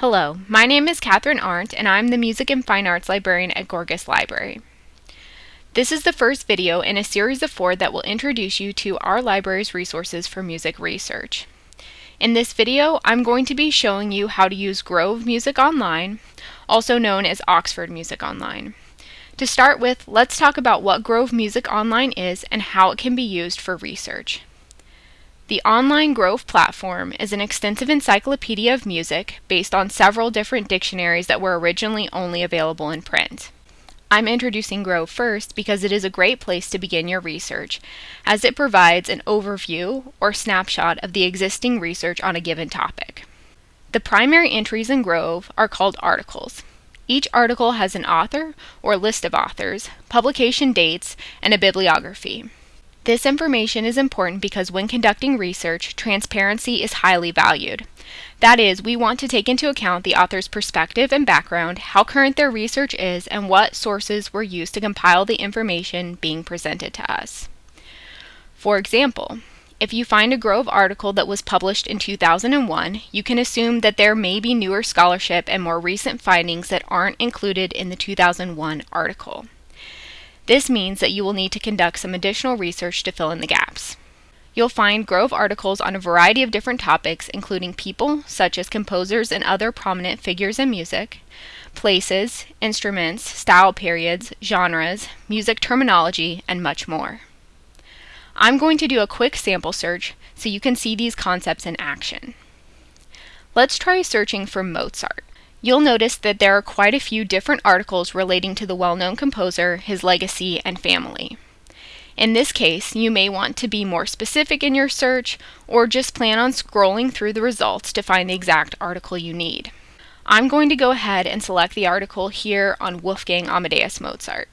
Hello, my name is Catherine Arndt and I'm the Music and Fine Arts Librarian at Gorgas Library. This is the first video in a series of four that will introduce you to our library's resources for music research. In this video, I'm going to be showing you how to use Grove Music Online, also known as Oxford Music Online. To start with, let's talk about what Grove Music Online is and how it can be used for research. The online Grove platform is an extensive encyclopedia of music based on several different dictionaries that were originally only available in print. I'm introducing Grove first because it is a great place to begin your research, as it provides an overview or snapshot of the existing research on a given topic. The primary entries in Grove are called articles. Each article has an author or list of authors, publication dates, and a bibliography. This information is important because when conducting research, transparency is highly valued. That is, we want to take into account the author's perspective and background, how current their research is, and what sources were used to compile the information being presented to us. For example, if you find a Grove article that was published in 2001, you can assume that there may be newer scholarship and more recent findings that aren't included in the 2001 article. This means that you will need to conduct some additional research to fill in the gaps. You'll find Grove articles on a variety of different topics, including people, such as composers and other prominent figures in music, places, instruments, style periods, genres, music terminology, and much more. I'm going to do a quick sample search so you can see these concepts in action. Let's try searching for Mozart you'll notice that there are quite a few different articles relating to the well-known composer, his legacy, and family. In this case, you may want to be more specific in your search or just plan on scrolling through the results to find the exact article you need. I'm going to go ahead and select the article here on Wolfgang Amadeus Mozart.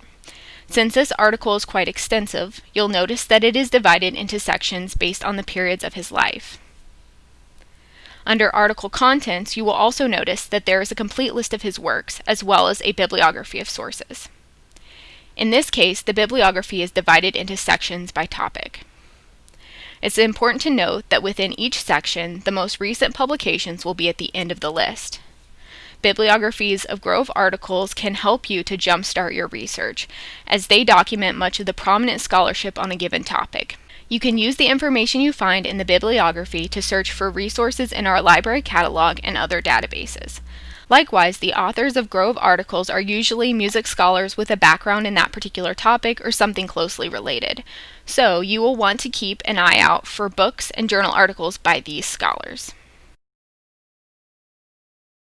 Since this article is quite extensive, you'll notice that it is divided into sections based on the periods of his life. Under article contents, you will also notice that there is a complete list of his works, as well as a bibliography of sources. In this case, the bibliography is divided into sections by topic. It's important to note that within each section, the most recent publications will be at the end of the list. Bibliographies of Grove articles can help you to jumpstart your research, as they document much of the prominent scholarship on a given topic. You can use the information you find in the bibliography to search for resources in our library catalog and other databases. Likewise, the authors of Grove articles are usually music scholars with a background in that particular topic or something closely related. So, you will want to keep an eye out for books and journal articles by these scholars.